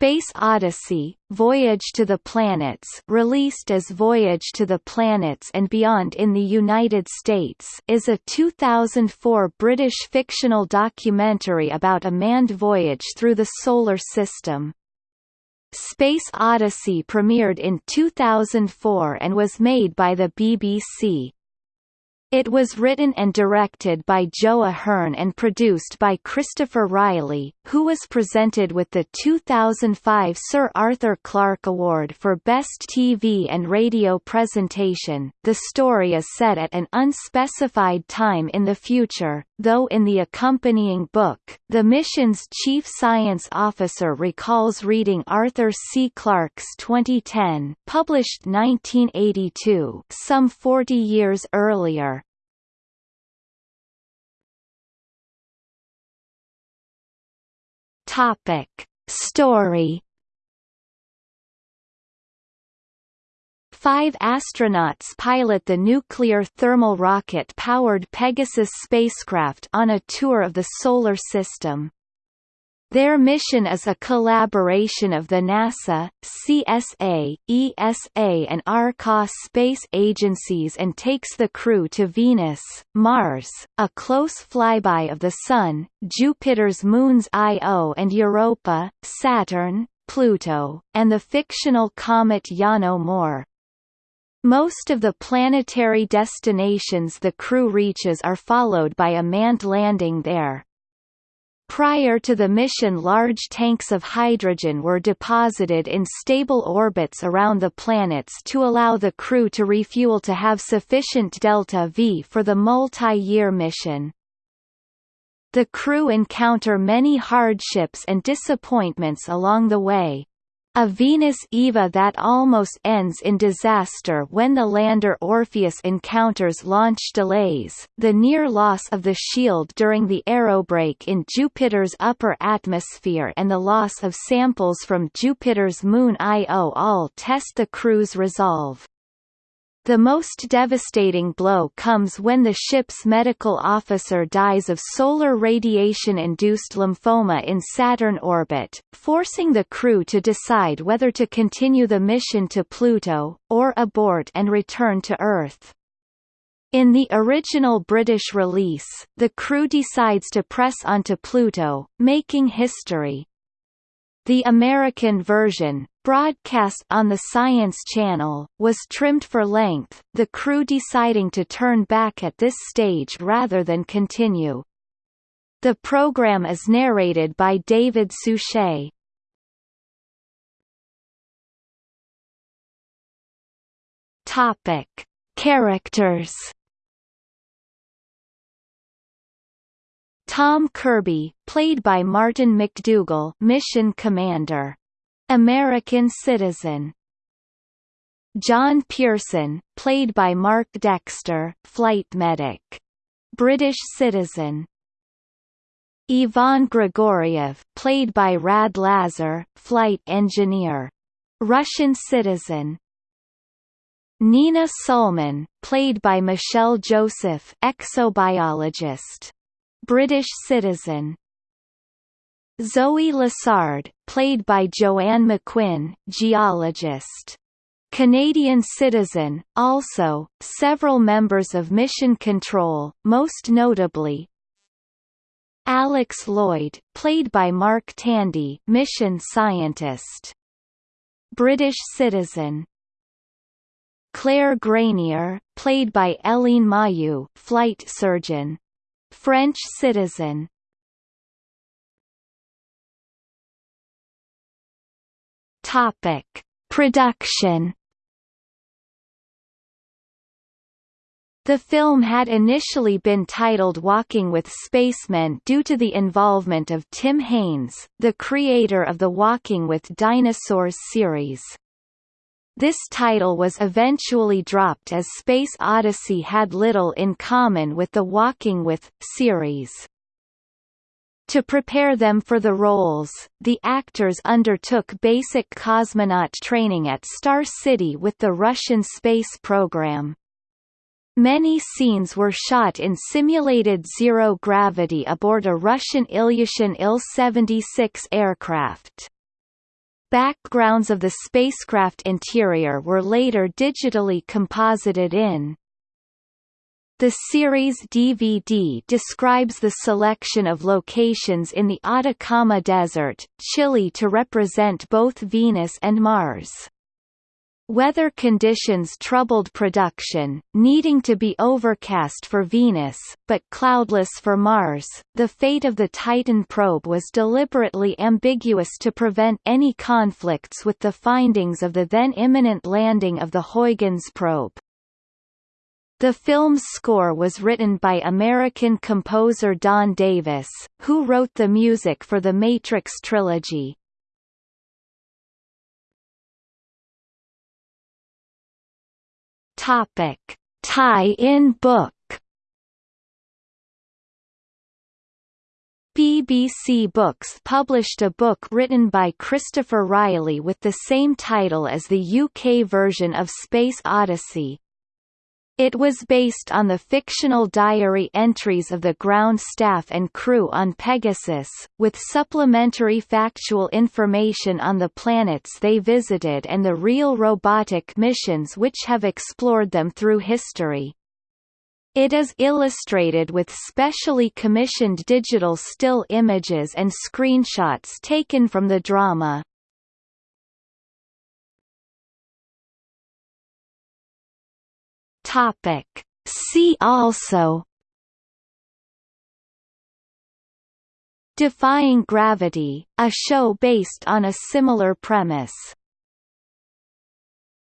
Space Odyssey, Voyage to the Planets released as Voyage to the Planets and Beyond in the United States is a 2004 British fictional documentary about a manned voyage through the Solar System. Space Odyssey premiered in 2004 and was made by the BBC. It was written and directed by Joe Ahearne and produced by Christopher Riley, who was presented with the 2005 Sir Arthur Clarke Award for Best TV and Radio Presentation. The story is set at an unspecified time in the future, though in the accompanying book, the mission's chief science officer recalls reading Arthur C. Clarke's 2010, published 1982, some 40 years earlier. Topic. Story Five astronauts pilot the nuclear thermal rocket-powered Pegasus spacecraft on a tour of the Solar System. Their mission is a collaboration of the NASA, CSA, ESA and ARCOS space agencies and takes the crew to Venus, Mars, a close flyby of the Sun, Jupiter's moons Io and Europa, Saturn, Pluto, and the fictional comet Yano Moore. Most of the planetary destinations the crew reaches are followed by a manned landing there. Prior to the mission large tanks of hydrogen were deposited in stable orbits around the planets to allow the crew to refuel to have sufficient delta-V for the multi-year mission. The crew encounter many hardships and disappointments along the way, a Venus EVA that almost ends in disaster when the lander Orpheus encounters launch delays, the near loss of the shield during the aerobrake in Jupiter's upper atmosphere and the loss of samples from Jupiter's moon Io all test the crew's resolve. The most devastating blow comes when the ship's medical officer dies of solar radiation-induced lymphoma in Saturn orbit, forcing the crew to decide whether to continue the mission to Pluto, or abort and return to Earth. In the original British release, the crew decides to press onto Pluto, making history. The American version, broadcast on the Science Channel, was trimmed for length, the crew deciding to turn back at this stage rather than continue. The program is narrated by David Suchet. Topic: Characters Tom Kirby, played by Martin McDougall, mission commander. American citizen. John Pearson, played by Mark Dexter, flight medic. British citizen. Ivan Grigoriev, played by Rad Lazar, flight engineer. Russian citizen. Nina Sulman, played by Michelle Joseph, exobiologist. British citizen. Zoe Lessard, played by Joanne McQuinn, geologist. Canadian citizen, also, several members of Mission Control, most notably Alex Lloyd, played by Mark Tandy mission scientist. British citizen Claire Granier, played by Eileen Mayu, flight surgeon. French citizen. Topic: Production. The film had initially been titled Walking with Spacemen due to the involvement of Tim Haines, the creator of the Walking with Dinosaurs series. This title was eventually dropped as Space Odyssey had little in common with the Walking With series. To prepare them for the roles, the actors undertook basic cosmonaut training at Star City with the Russian space program. Many scenes were shot in simulated zero gravity aboard a Russian Ilyushin Il-76 aircraft. Backgrounds of the spacecraft interior were later digitally composited in the series DVD describes the selection of locations in the Atacama Desert, Chile to represent both Venus and Mars. Weather conditions troubled production, needing to be overcast for Venus, but cloudless for Mars. The fate of the Titan probe was deliberately ambiguous to prevent any conflicts with the findings of the then imminent landing of the Huygens probe. The film's score was written by American composer Don Davis, who wrote the music for the Matrix trilogy. Topic: Tie-in book. BBC Books published a book written by Christopher Riley with the same title as the UK version of Space Odyssey, it was based on the fictional diary entries of the ground staff and crew on Pegasus, with supplementary factual information on the planets they visited and the real robotic missions which have explored them through history. It is illustrated with specially commissioned digital still images and screenshots taken from the drama. Topic. See also Defying Gravity, a show based on a similar premise